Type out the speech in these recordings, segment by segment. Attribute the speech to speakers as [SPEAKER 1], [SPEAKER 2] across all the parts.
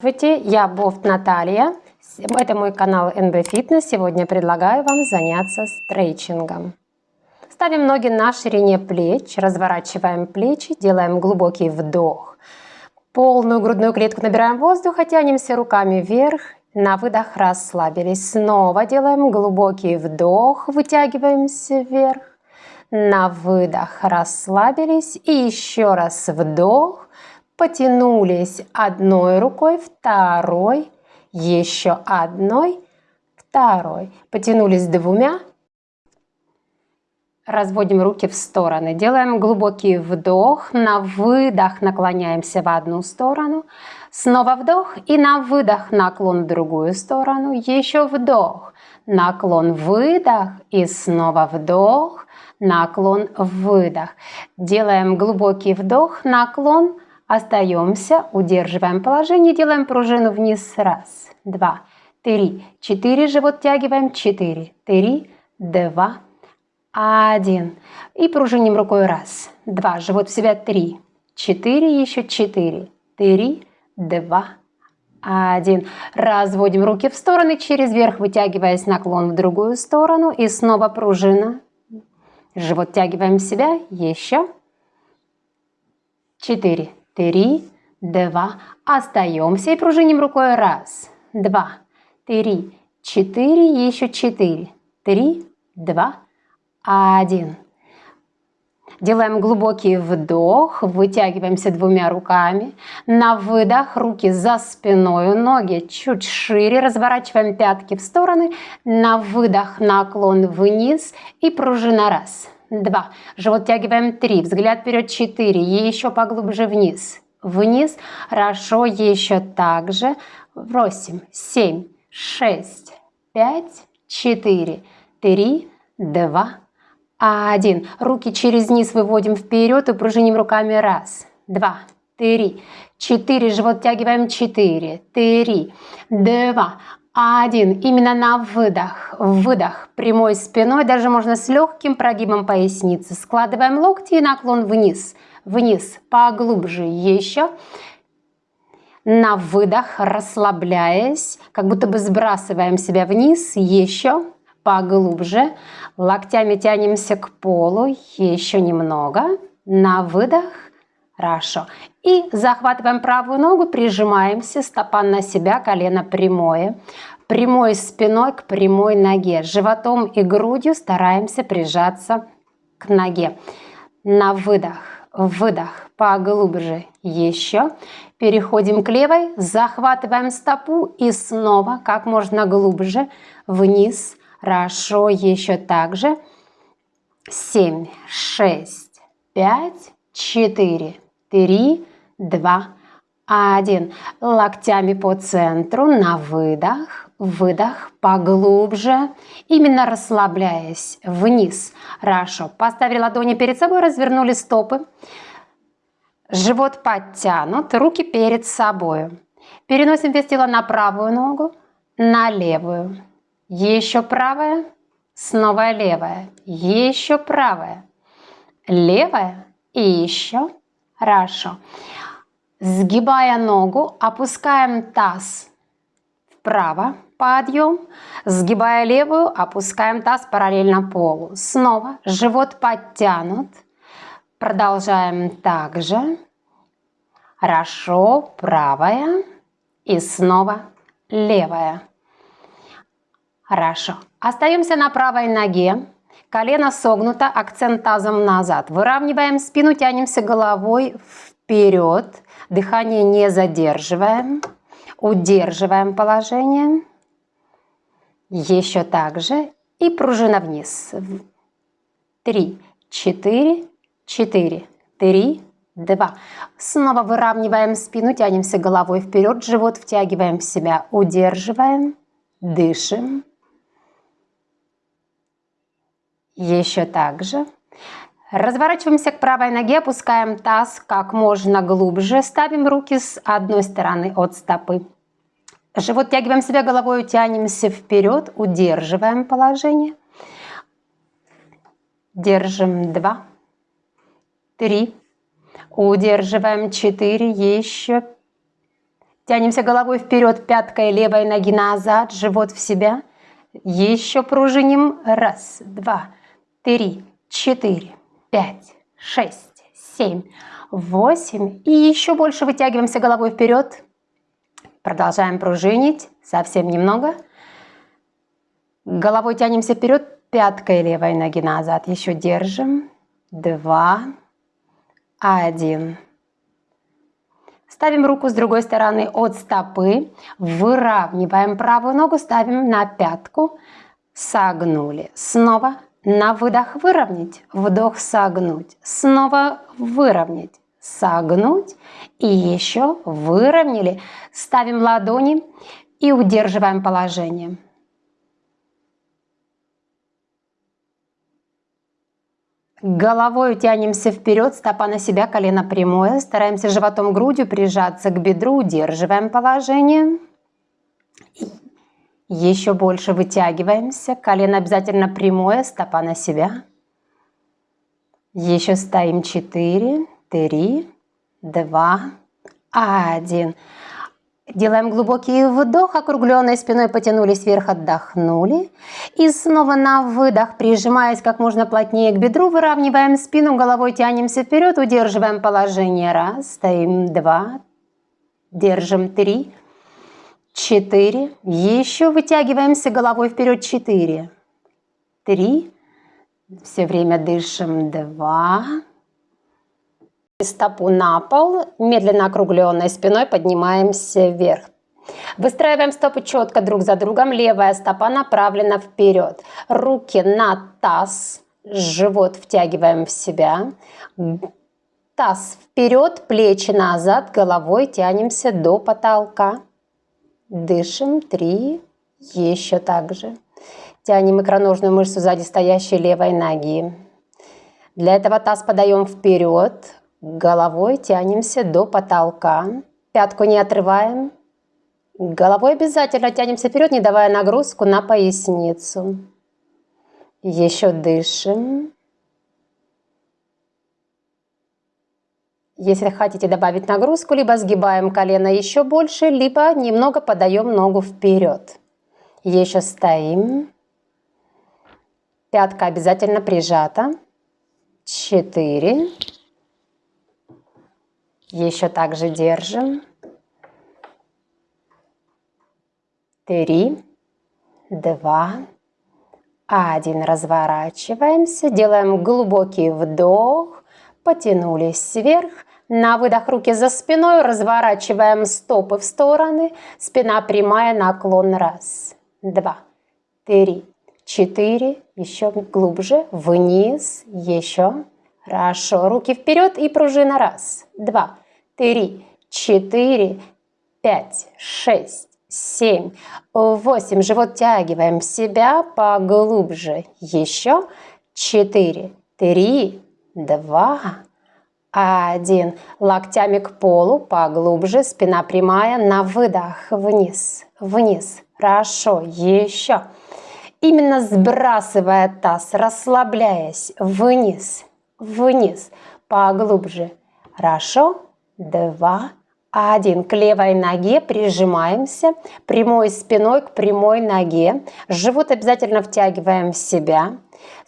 [SPEAKER 1] Здравствуйте, я Бофт Наталья. Это мой канал NB Fitness. Сегодня предлагаю вам заняться стретчингом. Ставим ноги на ширине плеч, разворачиваем плечи, делаем глубокий вдох. Полную грудную клетку набираем воздух, тянемся руками вверх. На выдох расслабились. Снова делаем глубокий вдох, вытягиваемся вверх. На выдох расслабились. И еще раз вдох потянулись одной рукой, второй, еще одной, второй. Потянулись двумя. Разводим руки в стороны. Делаем глубокий вдох. На выдох наклоняемся в одну сторону. Снова вдох. И на выдох наклон в другую сторону. Еще вдох. Наклон, выдох. И снова вдох. Наклон, выдох. Делаем глубокий вдох, наклон, Остаемся, удерживаем положение, делаем пружину вниз. Раз, два, три, четыре. Живот тягиваем. Четыре, три, два, один. И пружиним рукой. Раз, два. Живот в себя. Три, четыре. Еще четыре, три, два, один. Разводим руки в стороны, через верх вытягиваясь наклон в другую сторону. И снова пружина. Живот тягиваем себя. Еще. Четыре, три, два. Остаемся и пружиним рукой. Раз, два, три, четыре, еще четыре, три, два, один. Делаем глубокий вдох, вытягиваемся двумя руками. На выдох руки за спиной, ноги чуть шире, разворачиваем пятки в стороны. На выдох наклон вниз и пружина раз, два. Живот тягиваем. Три, взгляд вперед. Четыре, еще поглубже вниз, вниз. Хорошо, еще так же. Восемь, семь, шесть, пять, четыре, три, два, один. Руки через низ выводим вперед и пружиним руками. Раз, два, три, четыре. Живот тягиваем. Четыре, три, два, один. Именно на выдох. Выдох прямой спиной, даже можно с легким прогибом поясницы. Складываем локти и наклон вниз. Вниз, поглубже еще. На выдох, расслабляясь, как будто бы сбрасываем себя вниз. Еще поглубже. Локтями тянемся к полу. Еще немного. На выдох. Хорошо. И захватываем правую ногу, прижимаемся, стопа на себя, колено прямое. Прямой спиной к прямой ноге. Животом и грудью стараемся прижаться к ноге. На выдох, выдох, поглубже. Еще. Переходим к левой, захватываем стопу и снова как можно глубже вниз. Хорошо, еще так же. 7, 6, 5, 4, Три, два, один. Локтями по центру на выдох. Выдох поглубже. Именно расслабляясь вниз. Хорошо. Поставили ладони перед собой, развернули стопы. Живот подтянут, руки перед собой. Переносим вес тела на правую ногу, на левую. Еще правая, снова левая. Еще правая, левая и еще Хорошо. Сгибая ногу, опускаем таз вправо, подъем. Сгибая левую, опускаем таз параллельно полу. Снова живот подтянут. Продолжаем также. Хорошо, правая и снова левая. Хорошо. Остаемся на правой ноге. Колено согнуто, акцент тазом назад. Выравниваем спину, тянемся головой вперед. Дыхание не задерживаем. Удерживаем положение. Еще так же. И пружина вниз. Три, четыре, четыре, три, два. Снова выравниваем спину, тянемся головой вперед, живот втягиваем в себя, удерживаем, дышим. Еще так же. Разворачиваемся к правой ноге, опускаем таз как можно глубже. Ставим руки с одной стороны от стопы. Живот тягиваем себя головой, тянемся вперед, удерживаем положение. Держим два, три, удерживаем четыре, еще Тянемся головой вперед, пяткой левой ноги назад, живот в себя. Еще пружиним. Раз, два, три, четыре, пять, шесть, семь, восемь. И еще больше вытягиваемся головой вперед. Продолжаем пружинить. Совсем немного. Головой тянемся вперед, пяткой левой ноги назад. Еще держим. Два, один. Ставим руку с другой стороны от стопы, выравниваем правую ногу, ставим на пятку, согнули. Снова на выдох выровнять, вдох согнуть, снова выровнять, согнуть и еще выровняли. Ставим ладони и удерживаем положение. Головой тянемся вперед, стопа на себя, колено прямое. Стараемся животом грудью прижаться к бедру, удерживаем положение. Еще больше вытягиваемся, колено обязательно прямое, стопа на себя. Еще стоим 4, 3, 2, 1. Делаем глубокий вдох, округленной спиной потянулись вверх, отдохнули. И снова на выдох, прижимаясь как можно плотнее к бедру, выравниваем спину, головой тянемся вперед, удерживаем положение. Раз, стоим, два, держим, три, четыре. Еще вытягиваемся головой вперед, четыре, три. Все время дышим, два, Стопу на пол, медленно округленной спиной поднимаемся вверх. Выстраиваем стопы четко друг за другом, левая стопа направлена вперед. Руки на таз, живот втягиваем в себя. Таз вперед, плечи назад, головой тянемся до потолка. Дышим, три, еще так же. Тянем икроножную мышцу сзади стоящей левой ноги. Для этого таз подаем вперед, Головой тянемся до потолка. Пятку не отрываем. Головой обязательно тянемся вперед, не давая нагрузку на поясницу. Еще дышим. Если хотите добавить нагрузку, либо сгибаем колено еще больше, либо немного подаем ногу вперед. Еще стоим. Пятка обязательно прижата. Четыре. Еще также держим. Три, два, один. Разворачиваемся. Делаем глубокий вдох. Потянулись вверх. На выдох руки за спиной. Разворачиваем стопы в стороны. Спина прямая, наклон. Раз, два, три, четыре. Еще глубже. Вниз. Еще. Хорошо. Руки вперед и пружина. Раз, два, три, четыре, пять, шесть, семь, восемь. Живот тягиваем себя поглубже. Еще четыре, три, два, один. Локтями к полу поглубже. Спина прямая. На выдох. Вниз, вниз. Хорошо. Еще. Именно сбрасывая таз, расслабляясь вниз, вниз, поглубже. Хорошо? Два, один. К левой ноге прижимаемся, прямой спиной к прямой ноге. Живот обязательно втягиваем в себя.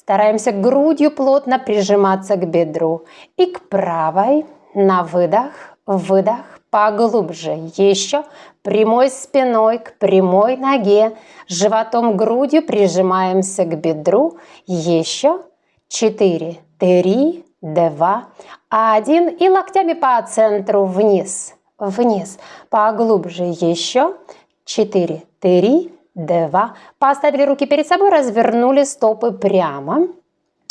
[SPEAKER 1] Стараемся грудью плотно прижиматься к бедру. И к правой на выдох, выдох, поглубже. Еще прямой спиной к прямой ноге. Животом грудью прижимаемся к бедру. Еще четыре три, два, один. И локтями по центру вниз, вниз. Поглубже еще. Четыре, три, два. Поставили руки перед собой, развернули стопы прямо.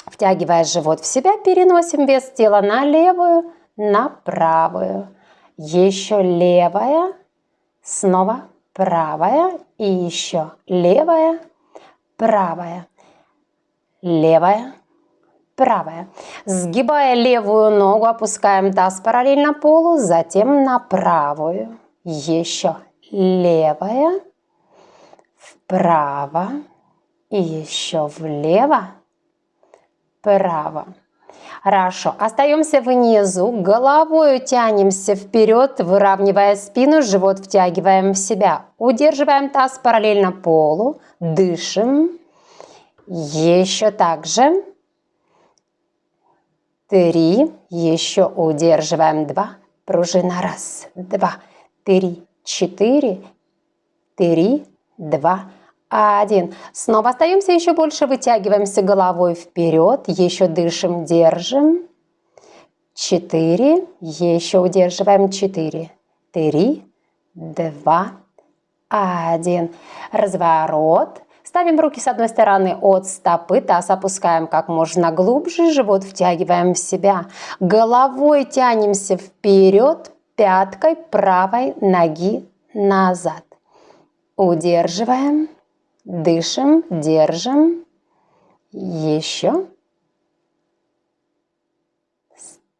[SPEAKER 1] Втягивая живот в себя, переносим вес тела на левую, на правую. Еще левая, снова правая и еще левая, правая, левая, правая. Сгибая левую ногу, опускаем таз параллельно полу, затем на правую. Еще левая, вправо и еще влево, право. Хорошо. Остаемся внизу. Головой тянемся вперед, выравнивая спину, живот втягиваем в себя. Удерживаем таз параллельно полу. Дышим. Еще так же. Три. Еще удерживаем. Два. Пружина. Раз, два, три, четыре. Три, два, один. Снова остаемся еще больше, вытягиваемся головой вперед, еще дышим, держим. Четыре, еще удерживаем, четыре, три, два, один. Разворот. Ставим руки с одной стороны от стопы, таз опускаем как можно глубже, живот втягиваем в себя. Головой тянемся вперед, пяткой правой ноги назад. Удерживаем. Дышим, держим. Еще.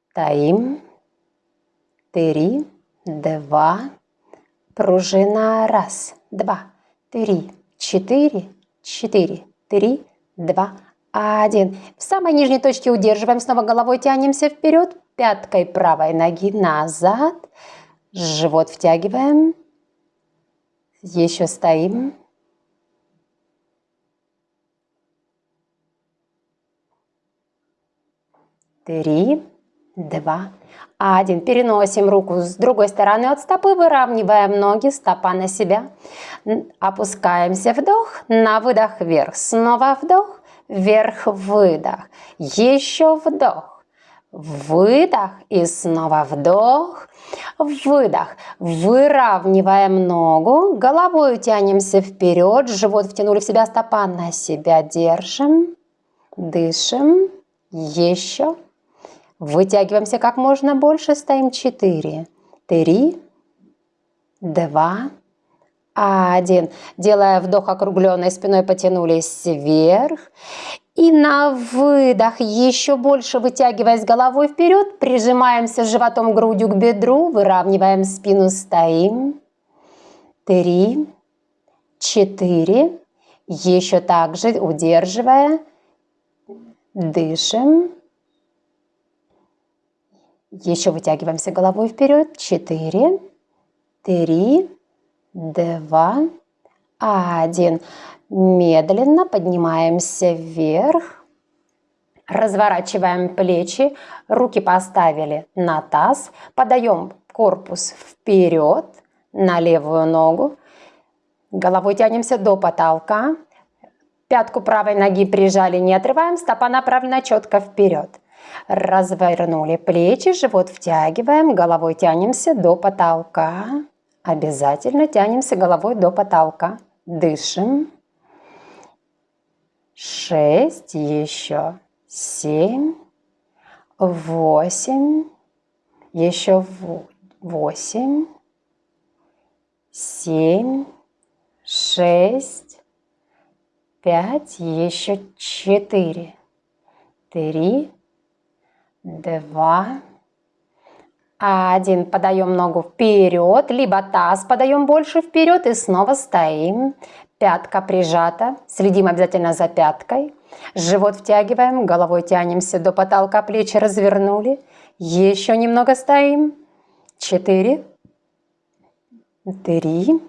[SPEAKER 1] Стоим. Три, два. Пружина. Раз, два, три, четыре, четыре, три, два, один. В самой нижней точке удерживаем. Снова головой тянемся вперед. Пяткой правой ноги назад. Живот втягиваем. Еще стоим. три, два, один. Переносим руку с другой стороны от стопы, выравниваем ноги, стопа на себя. Опускаемся, вдох, на выдох вверх. Снова вдох, вверх, выдох. Еще вдох, выдох и снова вдох, выдох. Выравниваем ногу, головой тянемся вперед, живот втянули в себя, стопа на себя держим. Дышим. Еще. Вытягиваемся как можно больше, стоим 4, 3, 2, 1. Делая вдох округленной спиной, потянулись вверх. И на выдох еще больше вытягиваясь головой вперед, прижимаемся животом грудью к бедру, выравниваем спину, стоим. Три, четыре. Еще также удерживая, дышим. Еще вытягиваемся головой вперед. Четыре, три, два, один. Медленно поднимаемся вверх. Разворачиваем плечи, руки поставили на таз, подаем корпус вперед на левую ногу, головой тянемся до потолка, пятку правой ноги прижали, не отрываем, стопа направлена четко вперед. Развернули плечи, живот втягиваем, головой тянемся до потолка. Обязательно тянемся головой до потолка. Дышим. Шесть, еще семь, восемь, еще восемь, семь, шесть, пять, еще четыре, три, два, один. Подаем ногу вперед, либо таз подаем больше вперед и снова стоим. Пятка прижата, следим обязательно за пяткой. Живот втягиваем, головой тянемся до потолка, плечи развернули. Еще немного стоим. Четыре, три,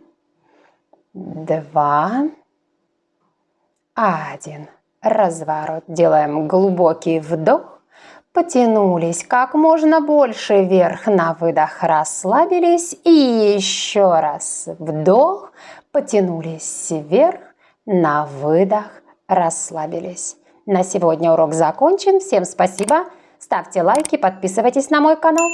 [SPEAKER 1] два, один. Разворот. Делаем глубокий вдох. Потянулись как можно больше вверх на выдох, расслабились и еще раз вдох, потянулись вверх, на выдох, расслабились. На сегодня урок закончен. Всем спасибо. Ставьте лайки, подписывайтесь на мой канал.